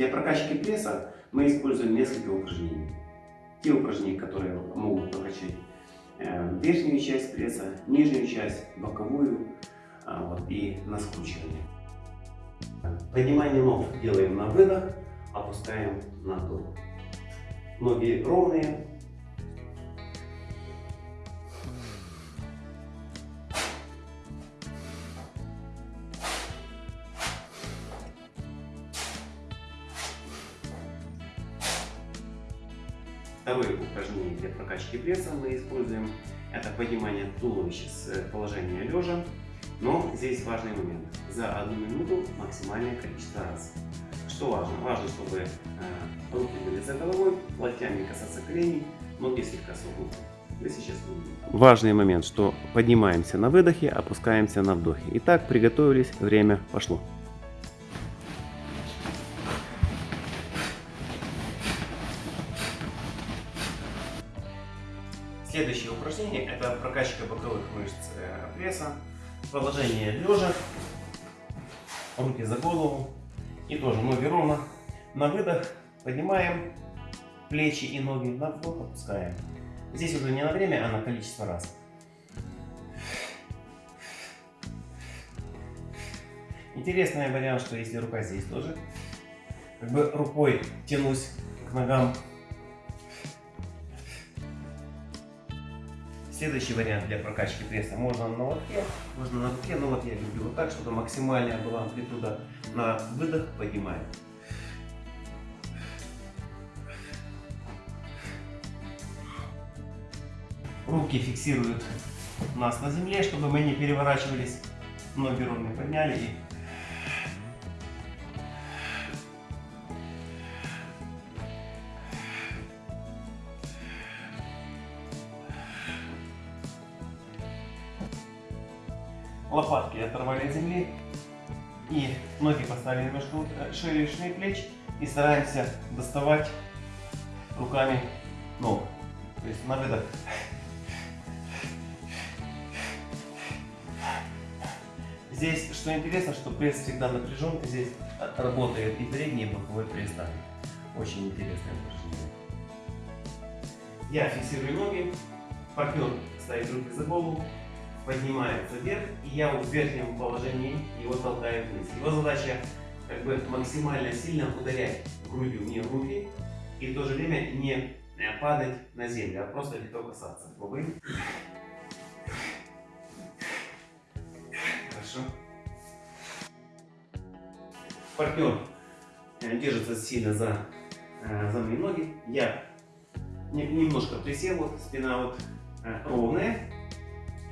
Для прокачки пресса мы используем несколько упражнений. Те упражнения, которые могут прокачать э, верхнюю часть пресса, нижнюю часть, боковую а, вот, и на скручивание. Поднимание ног делаем на выдох, опускаем на вдох. Ноги ровные, Второе упражнение для прокачки пресса мы используем. Это поднимание туловища с положения лежа. Но здесь важный момент. За одну минуту максимальное количество раз. Что важно? Важно, чтобы э, руки были за головой, локтями касаться коленей, ноги слегка согнуты. Важный момент, что поднимаемся на выдохе, опускаемся на вдохе. Итак, приготовились, время пошло. Следующее упражнение – это прокачка боковых мышц э, пресса. Положение лежа, руки за голову и тоже ноги ровно. На выдох поднимаем плечи и ноги, на вдох опускаем. Здесь уже не на время, а на количество раз. Интересный вариант, что если рука здесь тоже, как бы рукой тянусь к ногам Следующий вариант для прокачки пресса можно на лотке, можно на руке, но вот я люблю вот так, чтобы максимальная была амплитуда. На выдох поднимаем. Руки фиксируют нас на земле, чтобы мы не переворачивались. Ноги ровно подняли и лопатки оторвали от земли и ноги поставили между э, шеей и плеч и стараемся доставать руками ног. То есть на выдох. Здесь, что интересно, что пресс всегда напряжен, здесь работает и передний, и боковой пресс также. Очень интересное упражнение. Я фиксирую ноги, партнер ставит руки за голову, поднимается вверх, и я в верхнем положении его толкаю вниз. Его задача как бы максимально сильно ударять грудью мне в руки и в то же время не э, падать на землю, а просто легко касаться. Пробуем. Хорошо. Партнер э, держится сильно за, э, за мои ноги. Я немножко присел, вот спина вот ровная.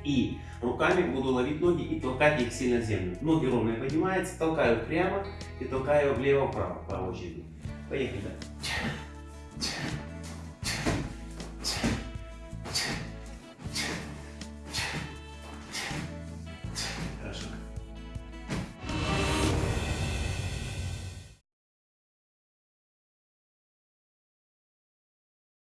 И руками буду ловить ноги и толкать их сильно в землю. Ноги ровно поднимаются, толкаю прямо и толкаю влево-вправо по очереди. Поехали.